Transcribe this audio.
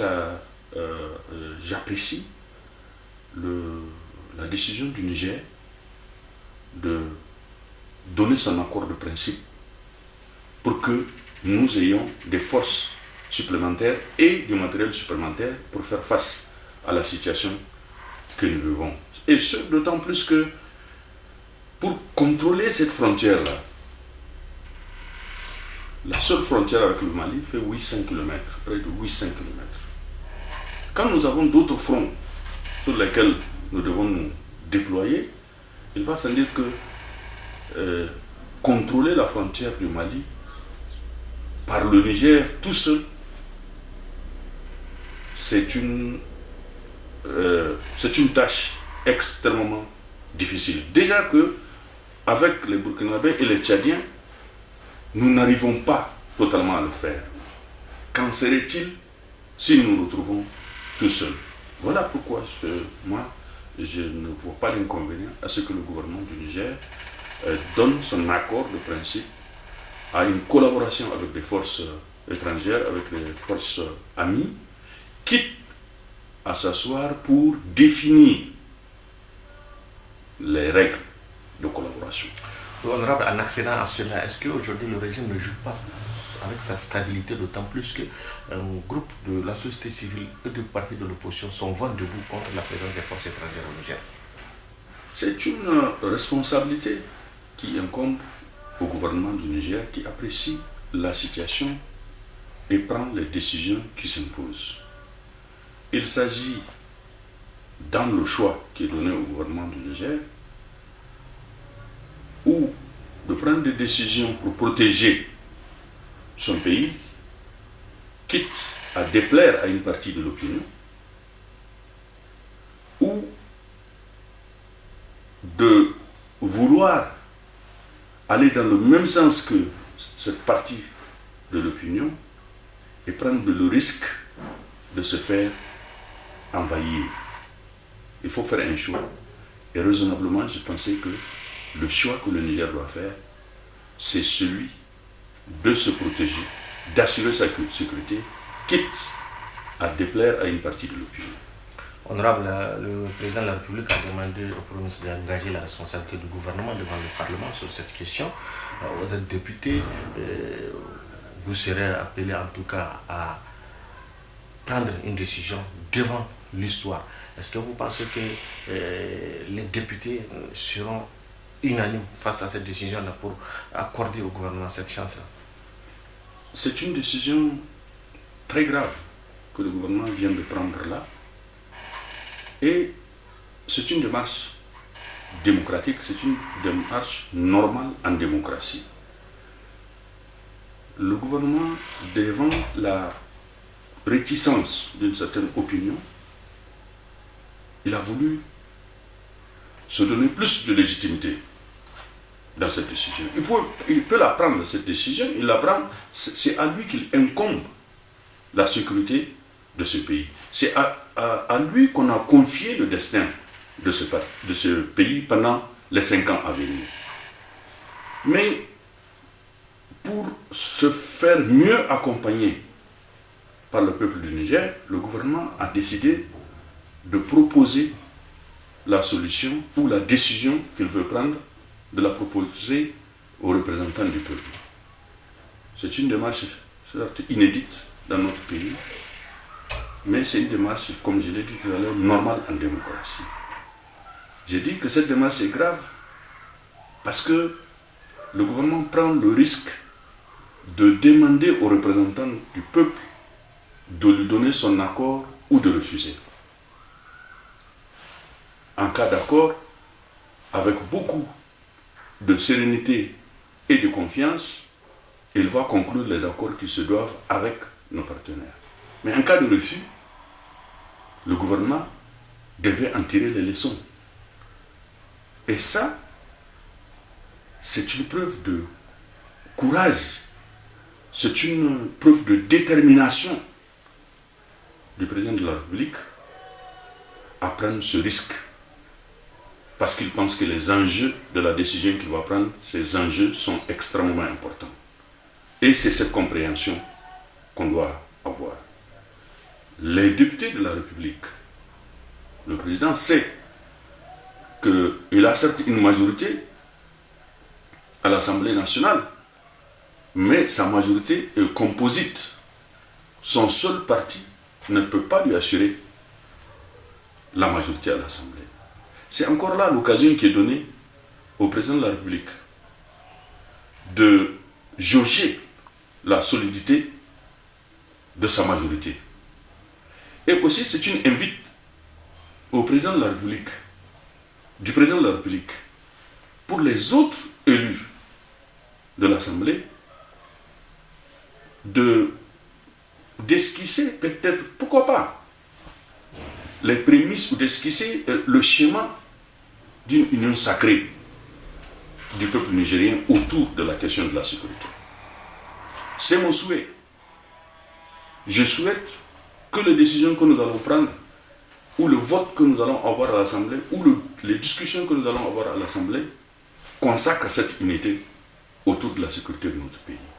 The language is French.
euh, euh, j'apprécie la décision du Niger de donner son accord de principe pour que nous ayons des forces supplémentaires et du matériel supplémentaire pour faire face à la situation que nous vivons. Et ce, d'autant plus que pour contrôler cette frontière-là, la seule frontière avec le Mali fait 800 km, près de 800 km. Quand nous avons d'autres fronts sur lesquels nous devons nous déployer, il va sans dire que euh, contrôler la frontière du Mali par le Niger tout seul, c'est une, euh, une tâche extrêmement difficile. Déjà que avec les Burkinabés et les Tchadiens, nous n'arrivons pas totalement à le faire. Qu'en serait-il si nous nous retrouvons tout seuls? Voilà pourquoi moi, je ne vois pas l'inconvénient à ce que le gouvernement du Niger euh, donne son accord de principe à une collaboration avec des forces étrangères, avec les forces amies, quitte à s'asseoir pour définir les règles de collaboration. Honorable, en accédant à cela, est-ce qu'aujourd'hui le régime ne joue pas avec sa stabilité, d'autant plus qu'un groupe de la société civile et de partis de l'opposition sont vent debout contre la présence des forces étrangères au Niger? C'est une responsabilité qui incombe au gouvernement du Niger qui apprécie la situation et prend les décisions qui s'imposent. Il s'agit, dans le choix qui est donné au gouvernement du Niger, ou de prendre des décisions pour protéger son pays, quitte à déplaire à une partie de l'opinion, ou de vouloir aller dans le même sens que cette partie de l'opinion et prendre le risque de se faire envahir. Il faut faire un choix. Et raisonnablement, je pensais que le choix que le Niger doit faire, c'est celui de se protéger, d'assurer sa sécurité, quitte à déplaire à une partie de l'opinion. Honorable, le président de la République a demandé au Premier ministre d'engager la responsabilité du gouvernement devant le Parlement sur cette question. Euh, vous êtes député, euh, vous serez appelé en tout cas à prendre une décision devant l'histoire. Est-ce que vous pensez que euh, les députés seront unanimes face à cette décision-là pour accorder au gouvernement cette chance-là C'est une décision très grave que le gouvernement vient de prendre là et c'est une démarche démocratique, c'est une démarche normale en démocratie. Le gouvernement, devant la réticence d'une certaine opinion, il a voulu se donner plus de légitimité dans cette décision. Il peut, la prendre, cette décision, il la prend, c'est à lui qu'il incombe la sécurité de ce pays. C'est à, lui qu'on a confié le destin de ce pays pendant les cinq ans à venir. Mais pour se faire mieux accompagner par le peuple du Niger, le gouvernement a décidé de proposer la solution ou la décision qu'il veut prendre, de la proposer aux représentants du peuple. C'est une démarche inédite dans notre pays, mais c'est une démarche, comme je l'ai dit tout à l'heure, normale en démocratie. J'ai dit que cette démarche est grave parce que le gouvernement prend le risque de demander aux représentants du peuple de lui donner son accord ou de refuser. En cas d'accord, avec beaucoup de sérénité et de confiance, il va conclure les accords qui se doivent avec nos partenaires. Mais en cas de refus, le gouvernement devait en tirer les leçons. Et ça, c'est une preuve de courage, c'est une preuve de détermination du président de la République à prendre ce risque. Parce qu'il pense que les enjeux de la décision qu'il va prendre, ces enjeux sont extrêmement importants. Et c'est cette compréhension qu'on doit avoir. les députés de la République, le président sait qu'il a certes une majorité à l'Assemblée nationale, mais sa majorité est composite. Son seul parti ne peut pas lui assurer la majorité à l'Assemblée. C'est encore là l'occasion qui est donnée au président de la République de jauger la solidité de sa majorité. Et aussi, c'est une invite au président de la République, du président de la République, pour les autres élus de l'Assemblée, de d'esquisser peut-être, pourquoi pas, les prémices ou d'esquisser euh, le schéma d'une union sacrée du peuple nigérien autour de la question de la sécurité. C'est mon souhait. Je souhaite que les décisions que nous allons prendre, ou le vote que nous allons avoir à l'Assemblée, ou les discussions que nous allons avoir à l'Assemblée, consacrent cette unité autour de la sécurité de notre pays.